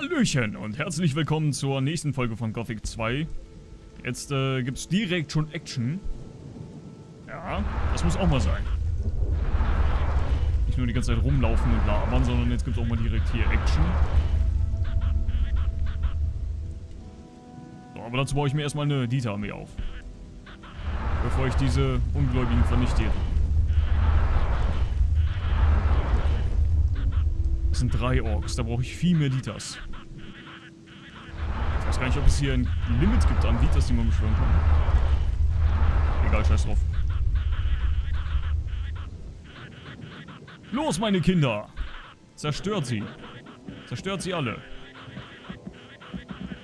Hallöchen und herzlich willkommen zur nächsten Folge von Gothic 2. Jetzt äh, gibt es direkt schon Action. Ja, das muss auch mal sein. Nicht nur die ganze Zeit rumlaufen und labern, sondern jetzt gibt es auch mal direkt hier Action. So, aber dazu baue ich mir erstmal eine Dieter-Armee auf. Bevor ich diese Ungläubigen vernichte. Das sind drei Orks, da brauche ich viel mehr Ditas. Weiß gar nicht, ob es hier ein Limit gibt an Ditas, die man beschwören kann. Egal, scheiß drauf. Los, meine Kinder! Zerstört sie. Zerstört sie alle.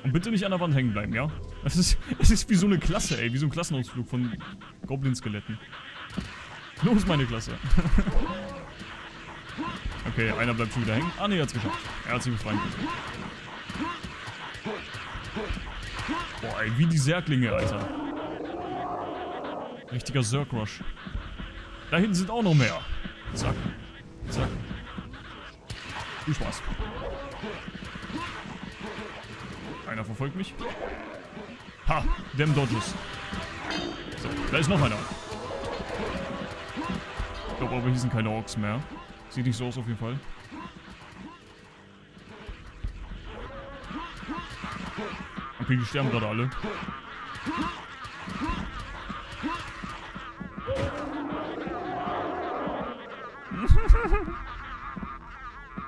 Und bitte nicht an der Wand hängen bleiben, ja? Das ist, das ist wie so eine Klasse, ey. Wie so ein Klassenausflug von Goblin-Skeletten. Los, meine Klasse. Okay, einer bleibt schon wieder hängen. Ah, ne, er hat's geschafft. Er hat sich befreien. Ey, wie die Särklinge, Alter. Richtiger Zerg-Rush. Da hinten sind auch noch mehr. Zack. Zack. Viel Spaß. Einer verfolgt mich. Ha, dem Dodges. So, da ist noch einer. Ich glaube aber, hier sind keine Orks mehr. Sieht nicht so aus auf jeden Fall. Okay, die sterben gerade alle.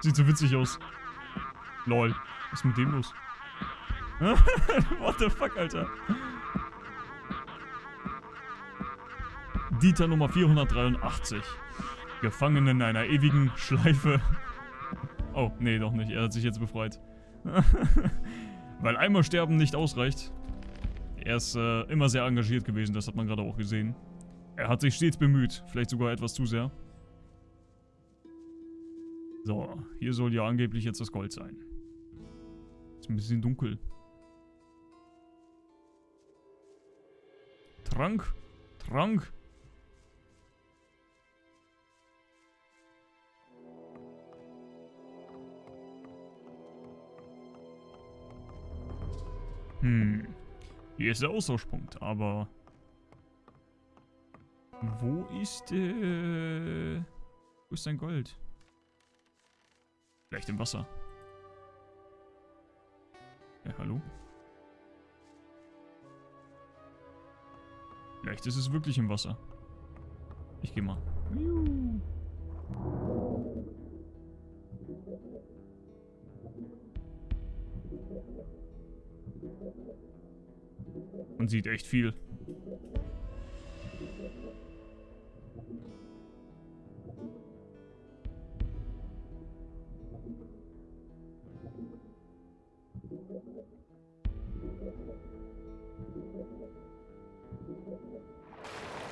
Sieht so witzig aus. Lol. Was ist mit dem los? What the fuck, Alter? Dieter Nummer 483. Gefangen in einer ewigen Schleife. Oh, nee, doch nicht. Er hat sich jetzt befreit. Weil einmal sterben nicht ausreicht. Er ist äh, immer sehr engagiert gewesen, das hat man gerade auch gesehen. Er hat sich stets bemüht, vielleicht sogar etwas zu sehr. So, hier soll ja angeblich jetzt das Gold sein. Ist ein bisschen dunkel. Trank? Trank? Hm. Hier ist der Austauschpunkt, aber... Wo ist, äh... Wo ist dein Gold? Vielleicht im Wasser. Ja, hallo? Vielleicht ist es wirklich im Wasser. Ich geh mal. Juhu. Man sieht echt viel.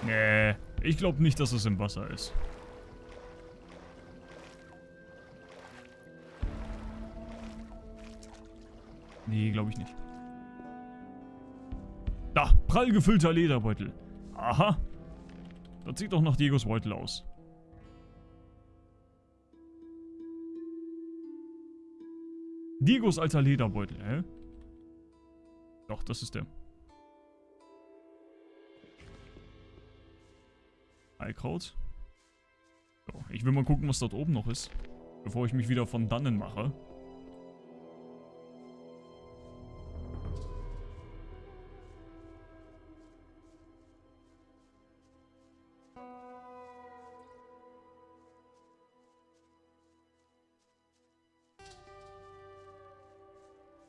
Nee, ich glaube nicht, dass es im Wasser ist. Nee, glaube ich nicht. Da, prall gefüllter Lederbeutel. Aha. Das sieht doch nach Diegos Beutel aus. Diegos alter Lederbeutel, hä? Doch, das ist der. Heilkraut. So, ich will mal gucken, was dort oben noch ist. Bevor ich mich wieder von dannen mache.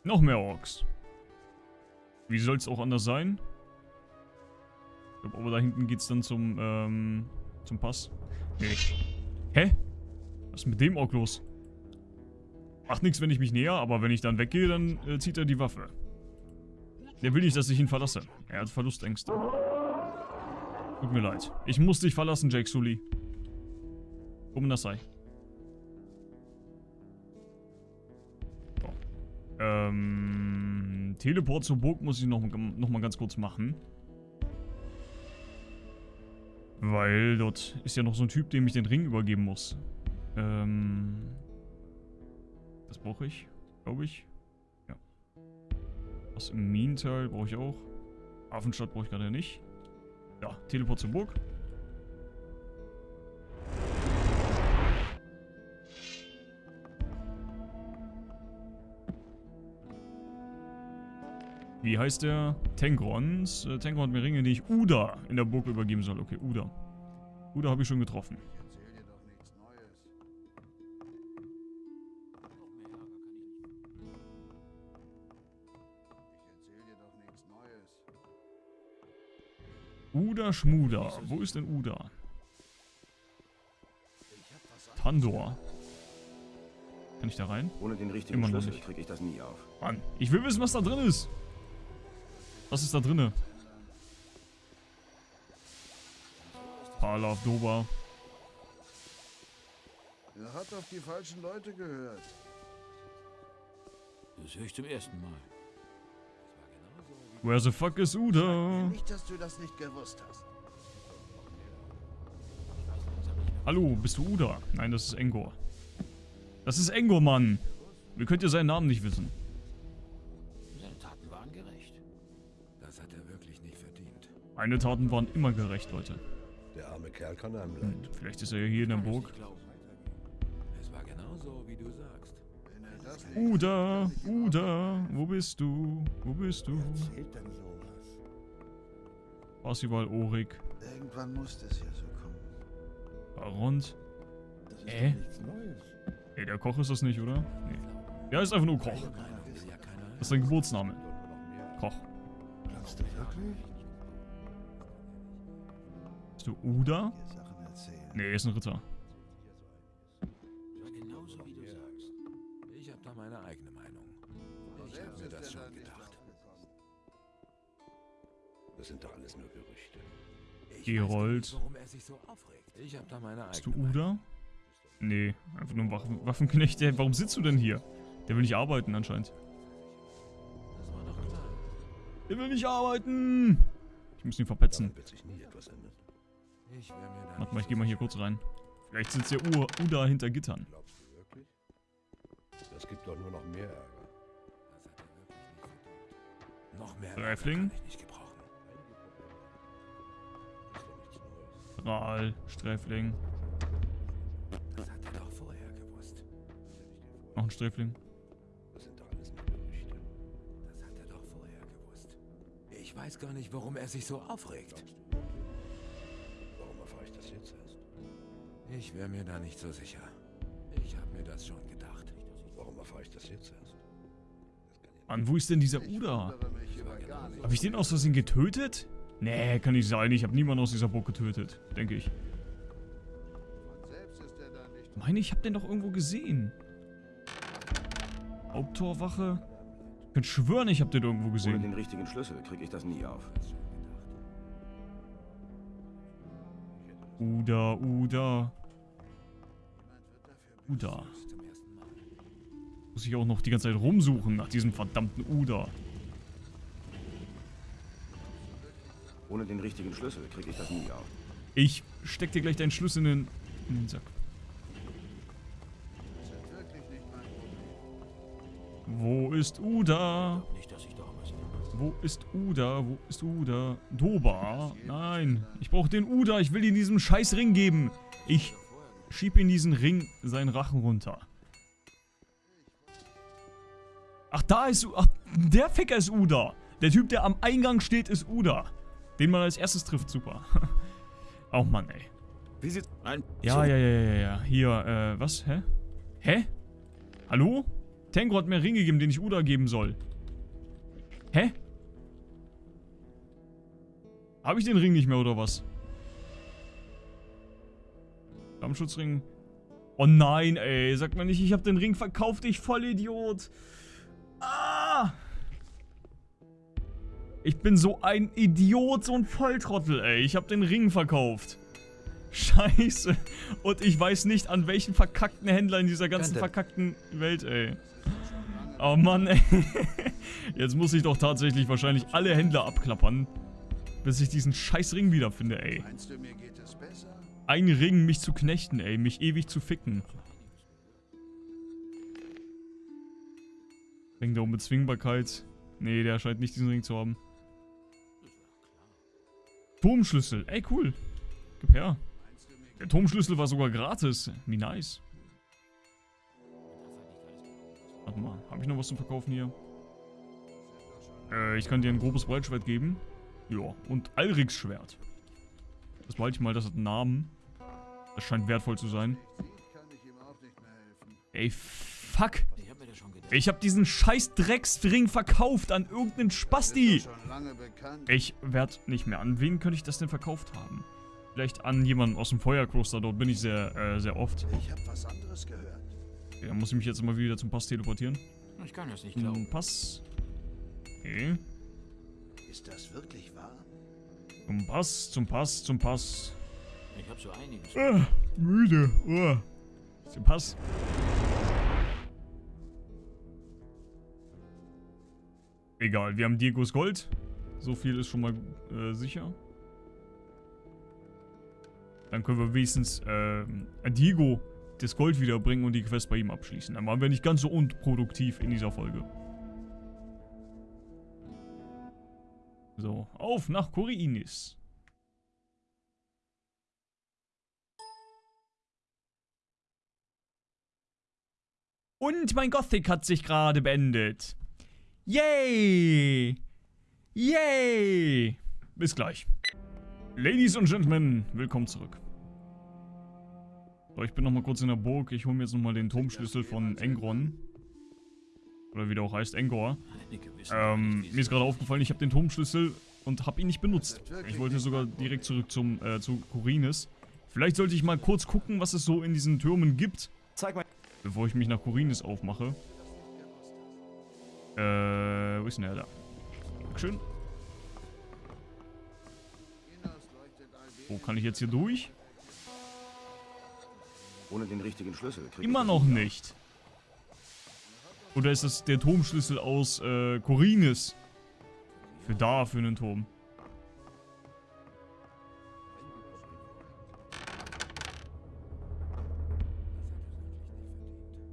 Noch mehr Orks. Wie soll es auch anders sein? Ich glaube, aber da hinten geht es dann zum, ähm, zum Pass. Nee. Hä? Was ist mit dem Ork los? Macht nichts, wenn ich mich näher, aber wenn ich dann weggehe, dann äh, zieht er die Waffe. Der will nicht, dass ich ihn verlasse. Er hat Verlustängste. Tut mir leid. Ich muss dich verlassen, Jake Sully. Um das sei. Ähm, Teleport zur Burg muss ich noch, noch mal ganz kurz machen. Weil dort ist ja noch so ein Typ, dem ich den Ring übergeben muss. Ähm, das brauche ich, glaube ich. Was im Minental brauche ich auch. Hafenstadt brauche ich gerade nicht. Ja, Teleport zur Burg. Wie heißt der? Tengrons. Äh, Tengron hat mir Ringe, die ich Uda in der Burg übergeben soll. Okay, Uda. Uda habe ich schon getroffen. Uda Schmuda. Wo ist denn Uda? Tandor. Kann ich da rein? Ohne den richtigen Immer Schlüssel kriege ich das nie auf. Mann, ich will wissen, was da drin ist. Was ist da drinne? Palav Doba. Er hat auf die falschen Leute gehört. Das höre ich zum ersten Mal. Where the fuck is Uda? Nicht, dass du das nicht gewusst hast. Hallo, bist du Uda? Nein, das ist Engor. Das ist Engor, Mann. Wie könnt ihr seinen Namen nicht wissen? Meine Taten waren immer gerecht, Leute. Der arme Kerl kann einem leid. Und vielleicht ist er ja hier in der Burg. Ich glaube, Es war so, wie du sagst. Wenn das nicht Uda, Uda, wo bist du? Wo bist du? Erzählt denn sowas? Parsival Orik, Irgendwann muss das ja so kommen. Barond. Das ist Äh? doch nichts Neues. Ey, der Koch ist das nicht, oder? Nee. Der ist einfach nur Koch. Das ist sein Geburtsname. Koch. Glaubst du wirklich? Bist du Uda? Nee, er ist ein Ritter. genauso wie du sagst. Ich habe da meine eigene Meinung. Ich habe mir das schon gedacht. Das sind doch alles nur Gerüchte. Gerold. warum er sich so aufregt. Ich habe da meine Bist du eigene. Uda? Nee, einfach nur ein Waffen Waffenknecht. Warum sitzt du denn hier? Der will nicht arbeiten anscheinend. Das war doch klar. Der will nicht arbeiten! Ich muss ihn verpetzen. Wird sich nie etwas ändern. Ich wär mir da Warte mal, ich gehe mal hier kurz rein. Vielleicht sitzt der Ur Uda hinter Gittern. Glaubst du wirklich? Das gibt doch nur noch mehr Ärger. Das hat er wirklich nicht verdient. Noch mehr Sträfling? Ärger kann ich nicht gebrauchen. Ist doch nichts Neues. Ral, Sträfling. Das hat er doch vorher gewusst. Noch ein Sträfling. Das sind doch alles nur Gerüchte. Das hat er doch vorher gewusst. Ich weiß gar nicht, warum er sich so aufregt. Warum erfahre ich das jetzt erst? Ich wäre mir da nicht so sicher. Ich habe mir das schon gedacht. Warum erfahre ich das jetzt erst? Mann, wo ist denn dieser Uda? Habe ich den aus Versehen getötet? Nee, kann nicht sein. Ich habe niemanden aus dieser Burg getötet. Denke ich. Von selbst ist er da nicht. Meine, ich habe den doch irgendwo gesehen. Haupttorwache. Ich könnte schwören, ich habe den irgendwo Ohne gesehen. den richtigen Schlüssel kriege ich das nie auf. Uda, Uda, Uda. Muss ich auch noch die ganze Zeit rumsuchen nach diesem verdammten Uda. Ohne den richtigen Schlüssel kriege ich das nie auf. Ich steck dir gleich deinen Schlüssel in den, in den Sack. Wo ist Uda? nicht, dass ich da. Wo ist Uda? Wo ist Uda? Doba? Nein. Ich brauche den Uda. Ich will ihm diesen scheiß Ring geben. Ich schieb in diesen Ring seinen Rachen runter. Ach, da ist... Ach, der Ficker ist Uda. Der Typ, der am Eingang steht, ist Uda. Den man als erstes trifft. Super. oh Mann, ey. Wie sieht's... Nein, Ja, ja, ja, ja, ja. Hier, äh, was? Hä? Hä? Hallo? Tango hat mir einen Ring gegeben, den ich Uda geben soll. Hä? Habe ich den Ring nicht mehr, oder was? Flammenschutzring. Oh nein, ey. Sag mal nicht, ich habe den Ring verkauft, ich Vollidiot. Ah! Ich bin so ein Idiot, so ein Volltrottel, ey. Ich habe den Ring verkauft. Scheiße. Und ich weiß nicht, an welchen verkackten Händler in dieser ganzen verkackten Welt, ey. Oh Mann, ey. Jetzt muss ich doch tatsächlich wahrscheinlich alle Händler abklappern, bis ich diesen scheiß Ring wiederfinde, ey. Meinst du, mir geht es besser? Ein Ring, mich zu knechten, ey. Mich ewig zu ficken. Ring der Unbezwingbarkeit. Nee, der scheint nicht diesen Ring zu haben. Turmschlüssel. Ey, cool. Gib her. Der Turmschlüssel war sogar gratis. Wie nice. Warte mal, habe ich noch was zum Verkaufen hier? Äh, ich kann dir ein grobes Breitschwert geben. Ja, und Alriks Schwert. Das behalte ich mal, das hat einen Namen. Das scheint wertvoll zu sein. Ey, fuck. Ich hab habe diesen scheiß Drecksring verkauft an irgendeinen Spasti. Ich werd nicht mehr. An wen könnte ich das denn verkauft haben? Vielleicht an jemanden aus dem Feuerkloster. Dort bin ich sehr, äh, sehr oft. Ich habe was anderes gehört. Ja, muss ich mich jetzt mal wieder zum Pass teleportieren. Ich kann das nicht glauben. Zum Pass. Okay. Ist das wirklich wahr? Zum Pass, zum Pass, zum Pass. Ich hab so einiges. Ah, müde. Oh. Zum Pass. Egal, wir haben Diegos Gold. So viel ist schon mal äh, sicher. Dann können wir wenigstens äh, Diego das Gold wiederbringen und die Quest bei ihm abschließen. Dann waren wir nicht ganz so unproduktiv in dieser Folge. So, auf nach Koriinis. Und mein Gothic hat sich gerade beendet. Yay! Yay! Bis gleich. Ladies und Gentlemen, willkommen zurück. So, ich bin nochmal kurz in der Burg. Ich hole mir jetzt nochmal den Turmschlüssel von Engron. Oder wie der auch heißt, Engor. Ähm, mir ist gerade aufgefallen, ich habe den Turmschlüssel und habe ihn nicht benutzt. Ich wollte sogar direkt zurück zum, äh, zu Korinis. Vielleicht sollte ich mal kurz gucken, was es so in diesen Türmen gibt. Zeig mal. Bevor ich mich nach Korinis aufmache. Äh, wo ist denn der da? Dankeschön. Wo kann ich jetzt hier durch? Ohne den richtigen Schlüssel. Immer noch auf. nicht. Oder ist das der Turmschlüssel aus äh, Korinis? Für da, für einen Turm.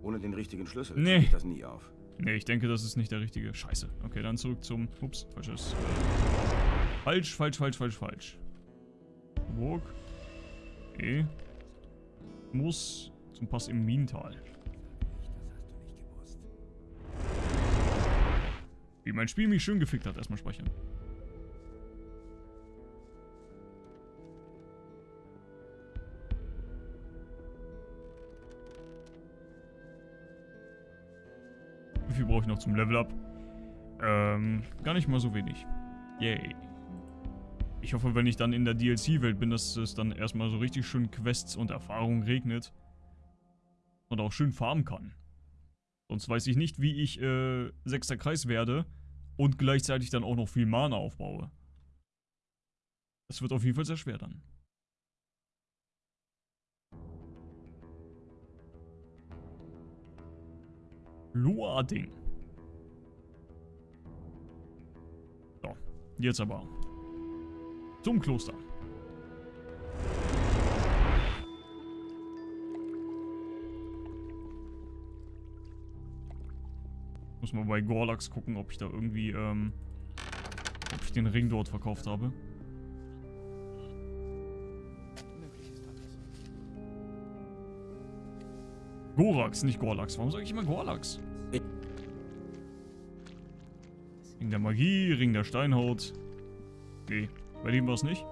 Ohne den richtigen Schlüssel Nee. ich das nie auf. Ne, ich denke, das ist nicht der richtige. Scheiße. Okay, dann zurück zum... Ups, falsches. Äh, falsch, falsch, falsch, falsch, falsch. Burg. Okay. Muss zum Pass im Minental. Wie mein Spiel mich schön gefickt hat. Erstmal speichern. Wie viel brauche ich noch zum Level Up? Ähm, gar nicht mal so wenig. Yay. Ich hoffe, wenn ich dann in der DLC-Welt bin, dass es dann erstmal so richtig schön Quests und Erfahrungen regnet. Und auch schön farmen kann. Sonst weiß ich nicht, wie ich äh, sechster Kreis werde und gleichzeitig dann auch noch viel Mana aufbaue. Das wird auf jeden Fall sehr schwer dann. Luading. So, jetzt aber. Zum Kloster. Mal bei Gorlax gucken, ob ich da irgendwie, ähm, ob ich den Ring dort verkauft habe. Gorax, nicht Gorlax. Warum sage ich immer Gorlax? Ring der Magie, Ring der Steinhaut. Nee, bei dem war es nicht.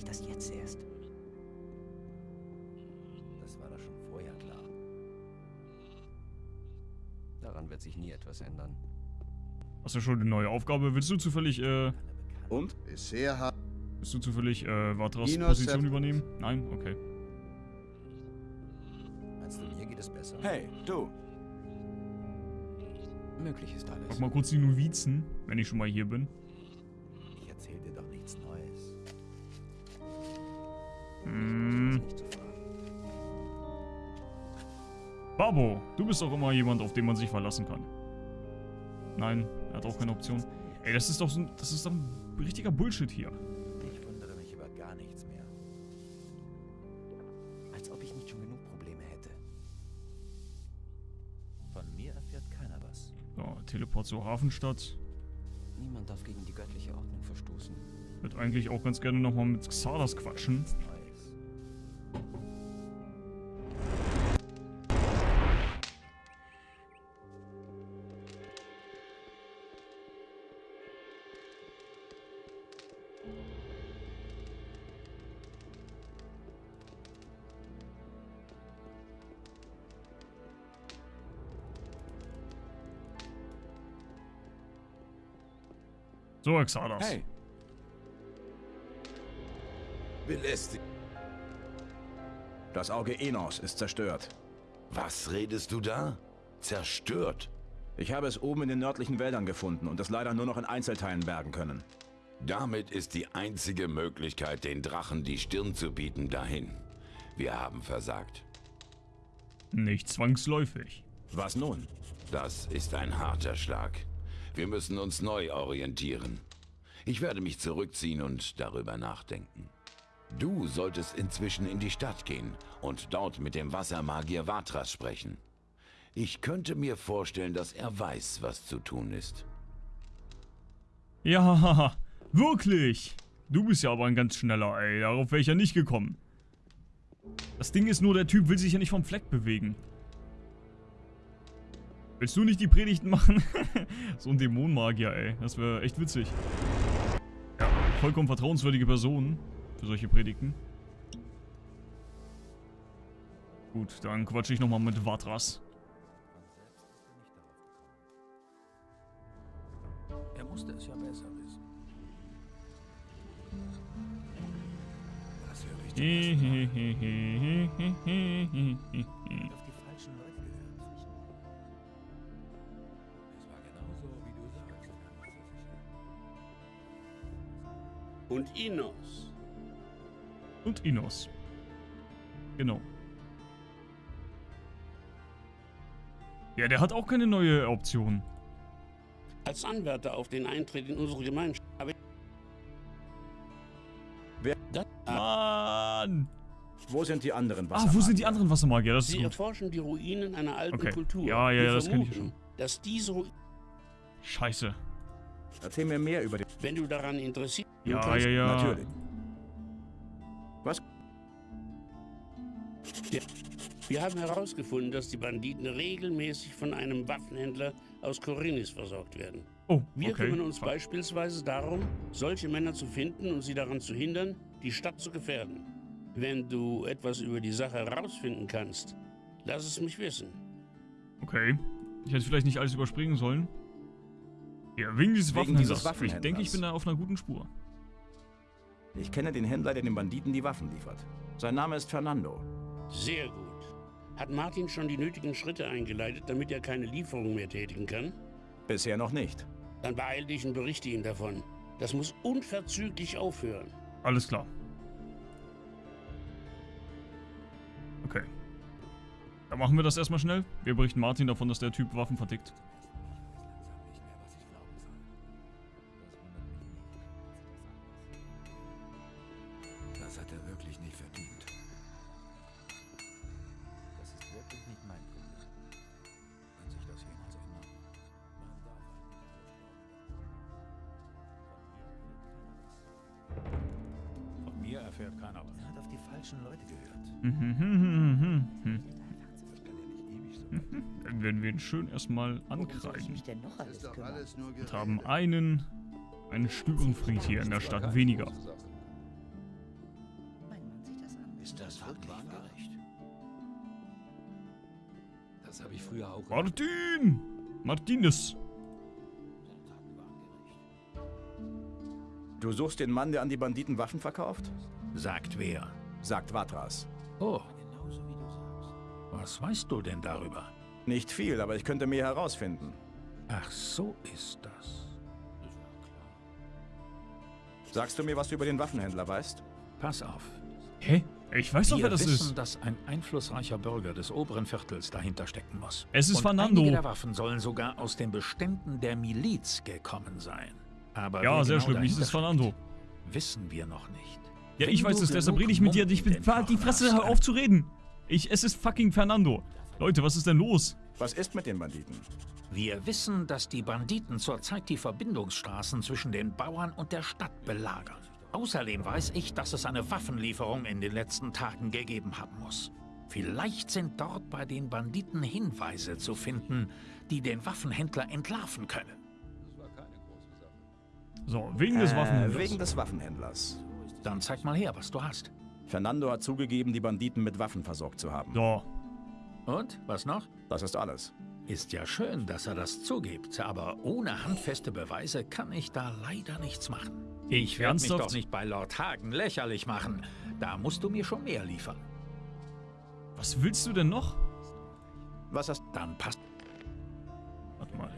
Ich das jetzt erst? Das war doch schon vorher klar. Daran wird sich nie etwas ändern. Hast du schon eine neue Aufgabe? Willst du zufällig, äh, Und? Bisher hat willst du zufällig, äh, Vatras Position übernehmen? Nein? Okay. Meinst du, mir geht es besser? Hey, du. Möglich ist alles. Frag mal kurz die Novizen, wenn ich schon mal hier bin. Abo. Du bist auch immer jemand, auf den man sich verlassen kann. Nein, er hat auch keine Option. Ey, das ist doch so ein, das ist doch ein richtiger Bullshit hier. Ich wundere mich über gar nichts mehr. Als ob ich nicht schon genug Probleme hätte. Von mir erfährt keiner was. So, Teleport zur Hafenstadt. Niemand darf gegen die göttliche Ordnung verstoßen. Ich eigentlich auch ganz gerne nochmal mit Xardas quatschen. So, Xardas. Hey, Belästigt. das Auge Enos ist zerstört. Was redest du da? Zerstört. Ich habe es oben in den nördlichen Wäldern gefunden und es leider nur noch in Einzelteilen bergen können. Damit ist die einzige Möglichkeit, den Drachen die Stirn zu bieten, dahin. Wir haben versagt. Nicht zwangsläufig. Was nun? Das ist ein harter Schlag. Wir müssen uns neu orientieren. Ich werde mich zurückziehen und darüber nachdenken. Du solltest inzwischen in die Stadt gehen und dort mit dem Wassermagier Vatras sprechen. Ich könnte mir vorstellen, dass er weiß, was zu tun ist. Ja, wirklich. Du bist ja aber ein ganz schneller, ey. Darauf wäre ich ja nicht gekommen. Das Ding ist nur, der Typ will sich ja nicht vom Fleck bewegen. Willst du nicht die Predigten machen? so ein Dämonenmagier, ey. Das wäre echt witzig. Ja, vollkommen vertrauenswürdige Person für solche Predigten. Gut, dann quatsche ich nochmal mit Vatras. Er musste es ja besser wissen. Das ich zum Und Inos. Und Inos. Genau. Ja, der hat auch keine neue Option. Als Anwärter auf den Eintritt in unsere Gemeinschaft habe ich... Wer- Das, Mann! Wo sind die anderen Ah, wo sind die Wassermagier? anderen Wassermagier? Das ist Sie gut. erforschen die Ruinen einer alten Okay. Kultur. Ja, ja, ja, das kenn ich vermuten, Dass diese Ruinen, Scheiße. Erzähl mir mehr über den... wenn du daran interessiert Ja, kannst- ja, ja. Natürlich. Wir haben herausgefunden, dass die Banditen regelmäßig von einem Waffenhändler aus Korinnis versorgt werden. Oh, Wir okay. kümmern uns beispielsweise darum, solche Männer zu finden und sie daran zu hindern, die Stadt zu gefährden. Wenn du etwas über die Sache herausfinden kannst, lass es mich wissen. Okay. Ich hätte vielleicht nicht alles überspringen sollen. Ja, wegen dieses Wegen Waffenhändlers. dieses Ich Waffenhändlers. denke, ich bin da auf einer guten Spur. Ich kenne den Händler, der den Banditen die Waffen liefert. Sein Name ist Fernando. Sehr gut. Hat Martin schon die nötigen Schritte eingeleitet, damit er keine Lieferung mehr tätigen kann? Bisher noch nicht. Dann beeil dich und berichte ihm davon. Das muss unverzüglich aufhören. Alles klar. Okay. Dann machen wir das erstmal schnell. Wir berichten Martin davon, dass der Typ Waffen vertickt. Schön erstmal ankreiden. mich denn noch alles kümmern? Und haben einen, einen Störenfried hier in der Stadt weniger. Mein Mann sieht das an. Ist das wirklich wahrgerecht? Das habe ich früher auch Martin! Martinez! Du suchst den Mann, der an die Banditen Waffen verkauft? Sagt wer? Sagt Vatras. Oh, was weißt du denn darüber? Nicht viel, aber ich könnte mehr herausfinden. Ach, so ist das. Sagst du mir, was du über den Waffenhändler weißt? Pass auf. Hä? Ich weiß doch, wer das wissen, ist. dass ein einflussreicher Bürger des oberen Viertels dahinter stecken muss. Es ist Und Fernando. Einige der Waffen sollen sogar aus den Beständen der Miliz gekommen sein. Aber Ja, sehr genau schlimm. Es ist Fernando. Wissen wir noch nicht. Ja, Wenn ich weiß es, deshalb rede ich mit dir. Ich bin. Halt die Fresse, hör auf zu reden. Ich, es ist fucking Fernando. Leute, was ist denn los? Was ist mit den Banditen? Wir wissen, dass die Banditen zurzeit die Verbindungsstraßen zwischen den Bauern und der Stadt belagern. Außerdem weiß ich, dass es eine Waffenlieferung in den letzten Tagen gegeben haben muss. Vielleicht sind dort bei den Banditen Hinweise zu finden, die den Waffenhändler entlarven können. So, wegen des Äh, Waffenhändlers. wegen des Waffenhändlers. Dann zeig mal her, was du hast. Fernando hat zugegeben, die Banditen mit Waffen versorgt zu haben. So, Und, was noch? Das ist alles. Ist ja schön, dass er das zugibt, aber ohne handfeste Beweise kann ich da leider nichts machen. Ich werde mich doch nicht bei Lord Hagen lächerlich machen. Da musst du mir schon mehr liefern. was willst du denn noch? Was hast Dann passt. Warte mal.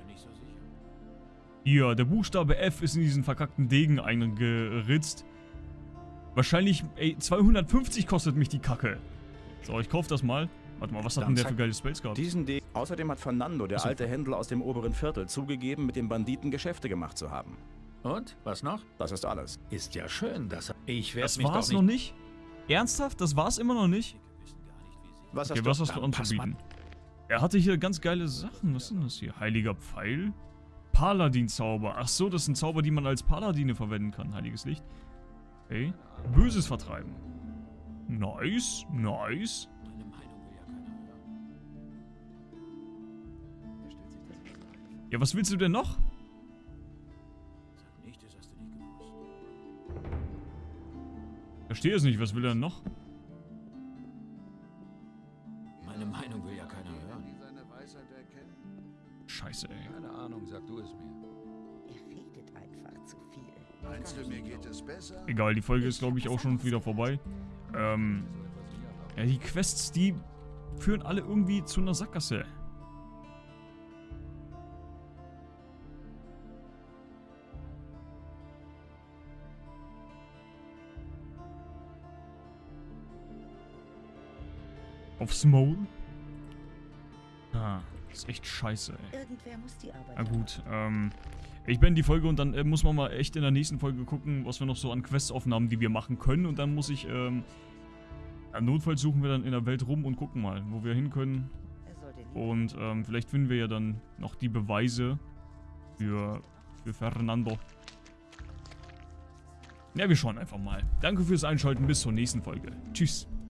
Hier, der Buchstabe F ist in diesen verkackten Degen eingeritzt. Wahrscheinlich, ey, 250 kostet mich die Kacke. So, ich kauf das mal. Warte mal, was hat denn der für geile Spells gehabt? diesen Degen? Außerdem hat Fernando, der alte Händler aus dem oberen Viertel, zugegeben, mit den Banditen Geschäfte gemacht zu haben. Und, was noch? Das ist alles. Ist ja schön, dass er... Ich werde Das mich war's doch noch nicht... nicht? Ernsthaft? Das war's immer noch nicht? Was Okay, hast was du? hast du anzubieten? Er hatte hier ganz geile Sachen. Was ist denn das hier? Heiliger Pfeil? Paladin-Zauber. Ach so, das sind Zauber, die man als Paladine verwenden kann. Heiliges Licht. Okay. Böses vertreiben. Nice, nice. Ja, was willst du denn noch? Verstehe es nicht, was will er denn noch? Meine Meinung will ja keiner hören. Die seine Weisheit erkennen. Scheiße, ey. Keine Ahnung, sag du es mir. Er redet einfach zu viel. Meinst du, mir geht es besser? Egal, die Folge ist, glaube ich, auch schon wieder vorbei. Ähm, ja, die Quests, die führen alle irgendwie zu einer Sackgasse. Aufs Maul? Ah, ist echt scheiße, ey. Irgendwer muss die Arbeit Na gut, ähm, ich beende die Folge und dann äh, muss man mal echt in der nächsten Folge gucken, was wir noch so an Questaufnahmen, die wir machen können. Und dann muss ich, ähm, notfalls suchen wir dann in der Welt rum und gucken mal, wo wir hin können. Und ähm, vielleicht finden wir ja dann noch die Beweise für, für Fernando. Ja, wir schauen einfach mal. Danke fürs Einschalten, bis zur nächsten Folge. Tschüss.